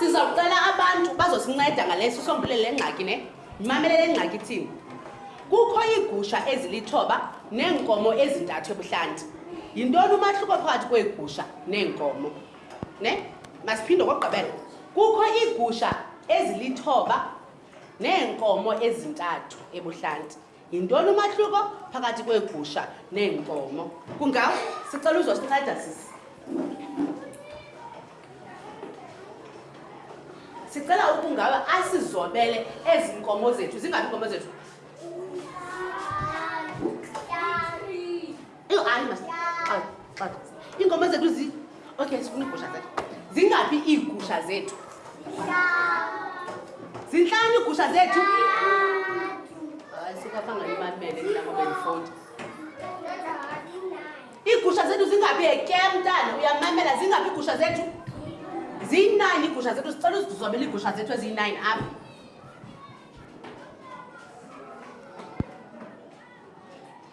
sizawucela abantu bazosinceda ngale sisombulele le ngxaki ne ndimamele le ngxaki ithini kukho iigusha ezilithoba neenkomo ezintathu ebuhlanti yintoni umahluko phakathi kweegusha neenkomo ne masiphinde okokugqibela kukho iigusha ezilithoba neenkomo ezintathu ebuhlanti yintoni umahluko phakathi kweegusha neenkomo kungawo sicela uzosinceda sisi sicela ukungawe asizobele ezi nkomo zethu zingaphi inkomo zethu eyo hayi mas xaxo xaxo iingoma zethu zi okay sifuna iigusha zethu zingaphi iigusha zethu zintlani iigusha zethu hayi sikwafanga imamele ndinakobendifunda iigusha zethu zingaphi eke mntana uyamamela zingaphi iigusha zethu ziyi-nine iigusha zethu sicela uzizobela iigusha zethu eziyi-nine apha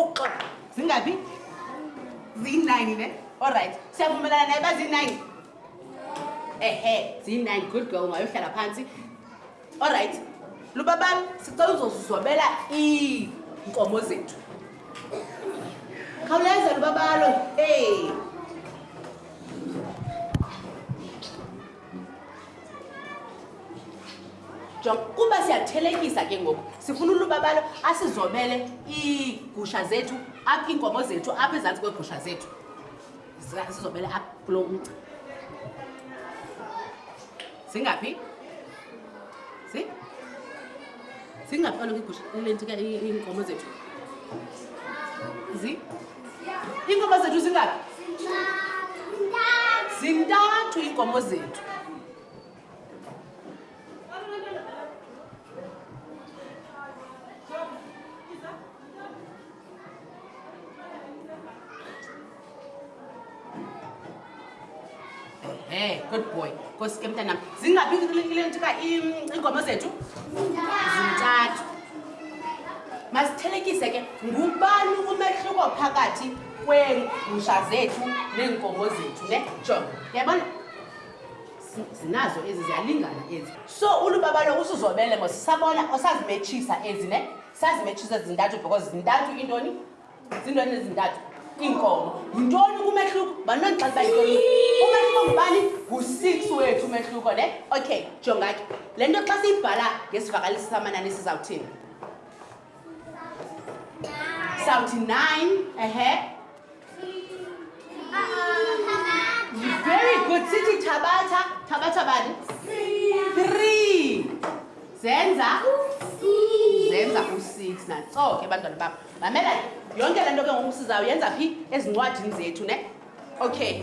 ukuxoxa zingaphi ziyi-nine ne olrayithi siyavumelana naye uba ziyi-nine ehe ziyi-nine good girl ungayohlala phantsi olrayithi lubabani sicela uzozizobela iinkomo zethu khawuleza lubabalo e hey. jonga kuba siyathelekisa ke ngoku sifuna ulubabalo asizobele iigusha zethu apha iinkomo zethu apha ezantsi kweegusha zethu zizobele apha kulo mgca zingaphi si zingaphi kaloku iigusha iinkomo zethu zi iinkomo zethu zingaphi zintathu iinkomo zethu Hey, good boy. Nkosi ke mntanam. Zingaphi ile nto ka iinkomo zethu? Zintathu. Masithelekise ke ngubani umehluko phakathi kweegusha zethu neenkomo zethu ne jonga yabona zinazo ezi ziyalingana ezi so ulubaba lo usuzobele mos sabona osazimetshisa ezi ne sazimetshisa zintathu because zintathu intoni ziintoni ezintathu iinkomo yintoni kumehluko banoxa bayintoni umehluko ngubani ngu-six wethu umehluko ne okay jonga ke le nto xa siyibhala ngesivakalisi samanani sizawuthini sawuthi nine ehe very good sithi thabatha thabatha bani three zenza zenza u-six natso ke bantwana babo mamela yonke le nto ke ngoku sizawuyenza phi ezincwadini zethu ne okay